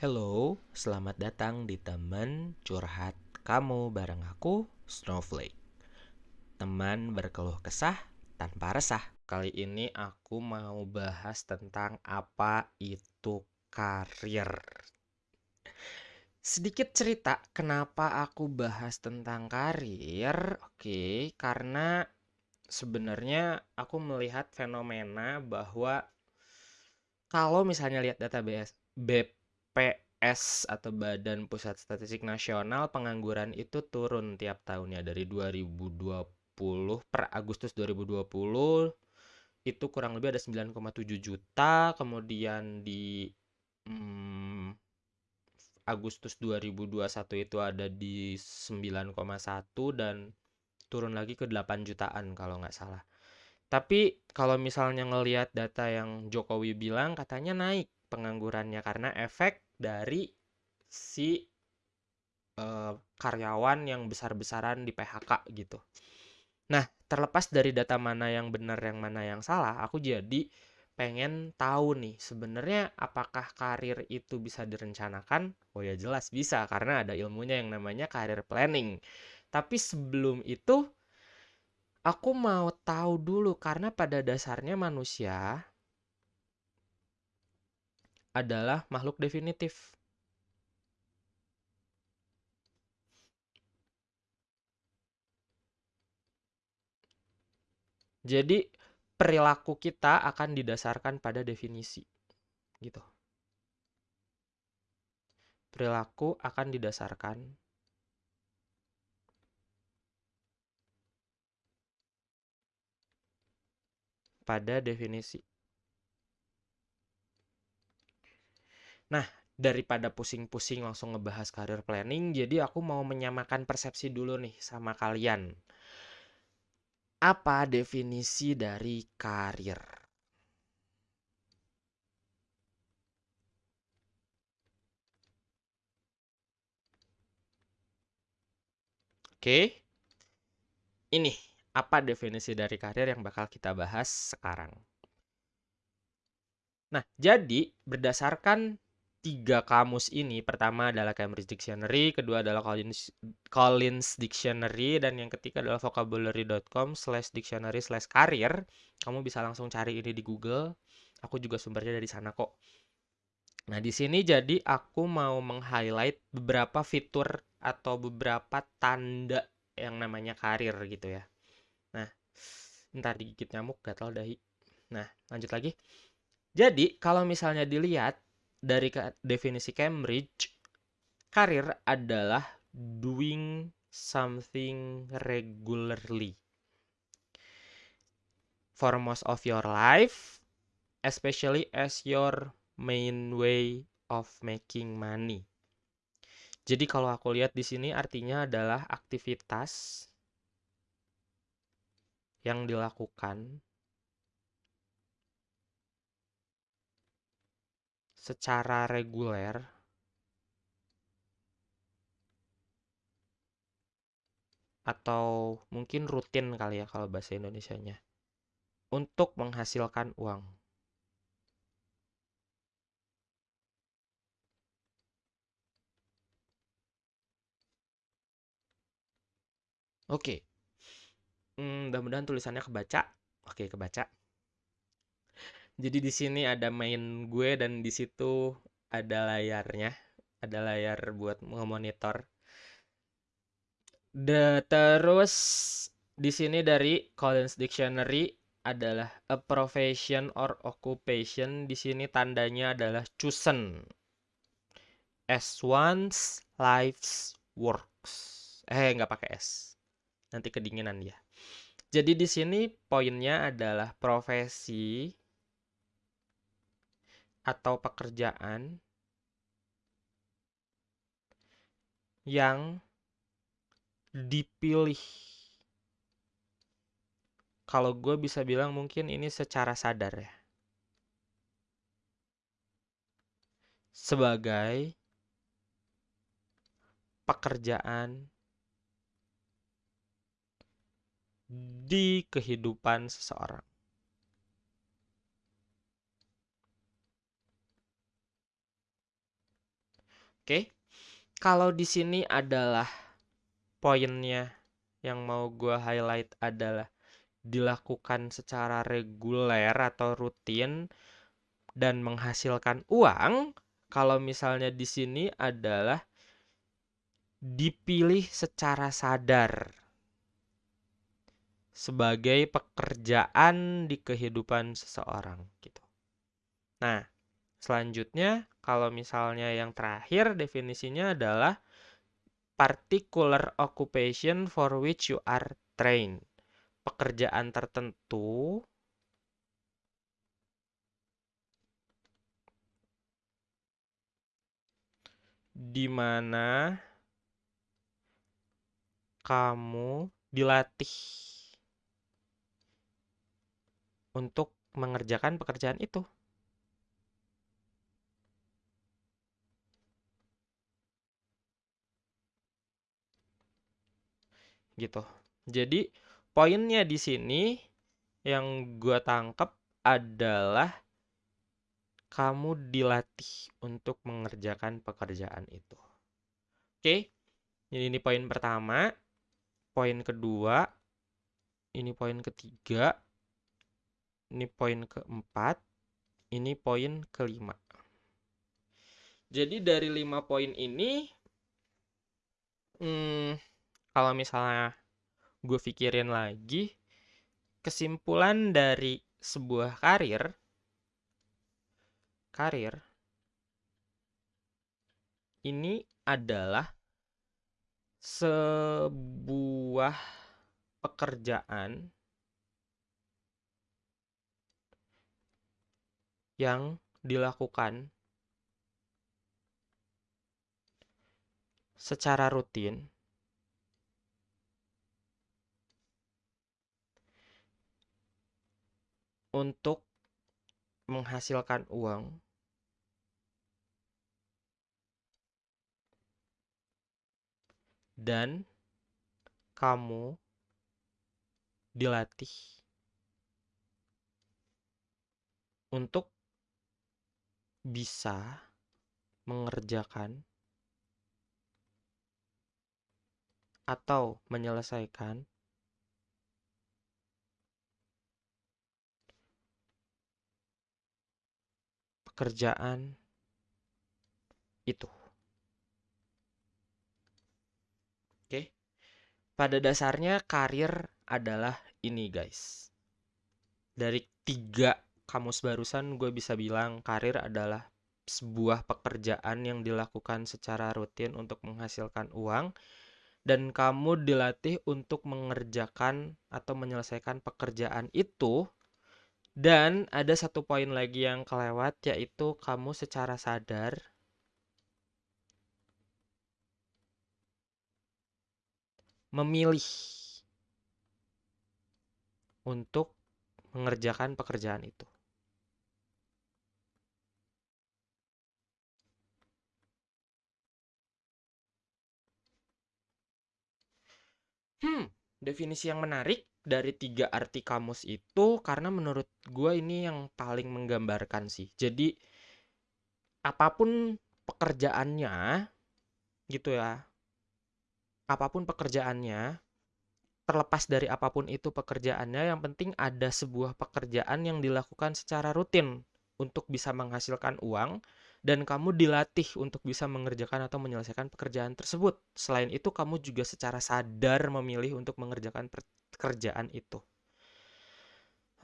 Hello, selamat datang di teman curhat kamu bareng aku, Snowflake. Teman berkeluh kesah tanpa resah. Kali ini aku mau bahas tentang apa itu karir. Sedikit cerita kenapa aku bahas tentang karir. Oke, karena sebenarnya aku melihat fenomena bahwa kalau misalnya lihat data BS, BPS atau Badan Pusat Statistik Nasional, pengangguran itu turun tiap tahunnya. Dari 2020 per Agustus 2020 itu kurang lebih ada 9,7 juta, kemudian di hmm, Agustus 2021 itu ada di 9,1 dan turun lagi ke 8 jutaan kalau nggak salah. Tapi kalau misalnya ngelihat data yang Jokowi bilang katanya naik penganggurannya karena efek dari si uh, karyawan yang besar-besaran di PHK gitu. Nah, terlepas dari data mana yang benar yang mana yang salah, aku jadi pengen tahu nih sebenarnya apakah karir itu bisa direncanakan? Oh ya jelas bisa karena ada ilmunya yang namanya karir planning. Tapi sebelum itu Aku mau tahu dulu karena pada dasarnya manusia adalah makhluk definitif. Jadi perilaku kita akan didasarkan pada definisi. Gitu. Perilaku akan didasarkan pada definisi. Nah, daripada pusing-pusing langsung ngebahas career planning, jadi aku mau menyamakan persepsi dulu nih sama kalian. Apa definisi dari karir? Oke. Ini apa definisi dari karir yang bakal kita bahas sekarang. Nah, jadi berdasarkan tiga kamus ini, pertama adalah Cambridge Dictionary, kedua adalah Collins, Collins Dictionary, dan yang ketiga adalah vocabulary.com slash dictionary slash karir. Kamu bisa langsung cari ini di Google. Aku juga sumbernya dari sana kok. Nah, di sini jadi aku mau meng-highlight beberapa fitur atau beberapa tanda yang namanya karir gitu ya. Nah, ntar digigit nyamuk gatal dahi. Nah, lanjut lagi. Jadi, kalau misalnya dilihat dari definisi Cambridge, karir adalah doing something regularly for most of your life, especially as your main way of making money. Jadi kalau aku lihat di sini artinya adalah aktivitas yang dilakukan secara reguler atau mungkin rutin kali ya kalau bahasa Indonesianya untuk menghasilkan uang. Oke. Hmm, mudah-mudahan tulisannya kebaca. Oke, kebaca. Jadi di sini ada main gue dan di situ ada layarnya, ada layar buat memonitor. The, terus di sini dari Collins Dictionary adalah a profession or occupation. Di sini tandanya adalah chosen as one's life's works. Eh, nggak pakai S. Nanti kedinginan dia. Jadi di sini poinnya adalah profesi atau pekerjaan yang dipilih. Kalau gue bisa bilang mungkin ini secara sadar ya. Sebagai pekerjaan di kehidupan seseorang. Oke. Kalau di sini adalah poinnya yang mau gua highlight adalah dilakukan secara reguler atau rutin dan menghasilkan uang. Kalau misalnya di sini adalah dipilih secara sadar sebagai pekerjaan di kehidupan seseorang gitu. Nah, selanjutnya kalau misalnya yang terakhir definisinya adalah particular occupation for which you are trained. Pekerjaan tertentu di mana kamu dilatih untuk mengerjakan pekerjaan itu. Gitu. Jadi poinnya di sini yang gue tangkap adalah kamu dilatih untuk mengerjakan pekerjaan itu. Oke, jadi ini poin pertama. Poin kedua, ini poin ketiga, ini poin keempat, ini poin kelima. Jadi dari lima poin ini, hmm, kalau misalnya gue pikirin lagi, kesimpulan dari sebuah karir, karir ini adalah sebuah pekerjaan yang dilakukan secara rutin untuk menghasilkan uang. Dan kamu dilatih untuk bisa mengerjakan atau menyelesaikan pekerjaan itu. Oke. Pada dasarnya karir adalah ini guys. Dari tiga kamus barusan gue bisa bilang karir adalah sebuah pekerjaan yang dilakukan secara rutin untuk menghasilkan uang dan kamu dilatih untuk mengerjakan atau menyelesaikan pekerjaan itu dan ada satu poin lagi yang kelewat yaitu kamu secara sadar memilih untuk mengerjakan pekerjaan itu. Hmm, definisi yang menarik dari tiga arti kamus itu karena menurut gue ini yang paling menggambarkan sih. Jadi apa pun pekerjaannya gitu ya. Apa pun pekerjaannya, terlepas dari apa pun itu pekerjaannya, yang penting ada sebuah pekerjaan yang dilakukan secara rutin untuk bisa menghasilkan uang dan kamu dilatih untuk bisa mengerjakan atau menyelesaikan pekerjaan tersebut. Selain itu, kamu juga secara sadar memilih untuk mengerjakan pekerjaan itu.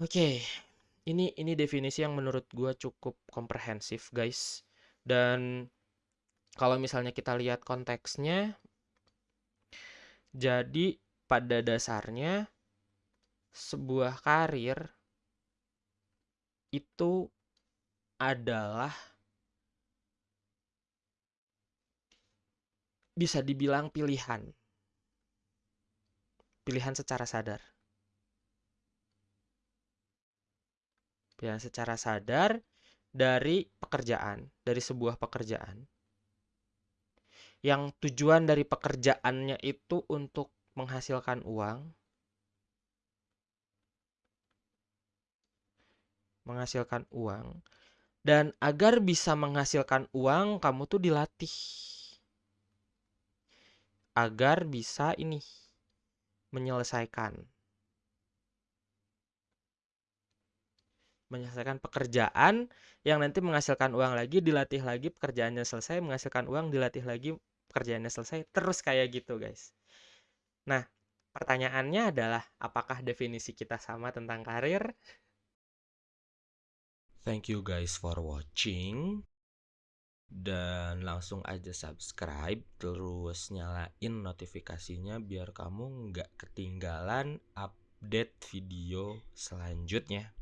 Oke, ini ini definisi yang menurut gue cukup komprehensif, guys. Dan kalau misalnya kita lihat konteksnya, jadi pada dasarnya sebuah karir itu adalah bisa dibilang pilihan. Pilihan secara sadar. Pilihan secara sadar dari pekerjaan, dari sebuah pekerjaan. Yang tujuan dari pekerjaannya itu untuk menghasilkan uang, menghasilkan uang, dan agar bisa menghasilkan uang, kamu tuh dilatih agar bisa ini menyelesaikan. Menyelesaikan pekerjaan yang nanti menghasilkan uang lagi dilatih lagi pekerjaannya selesai menghasilkan uang dilatih lagi pekerjaannya selesai terus kayak gitu guys. Nah pertanyaannya adalah apakah definisi kita sama tentang karir? Thank you guys for watching dan langsung aja subscribe terus nyalain notifikasinya biar kamu nggak ketinggalan update video selanjutnya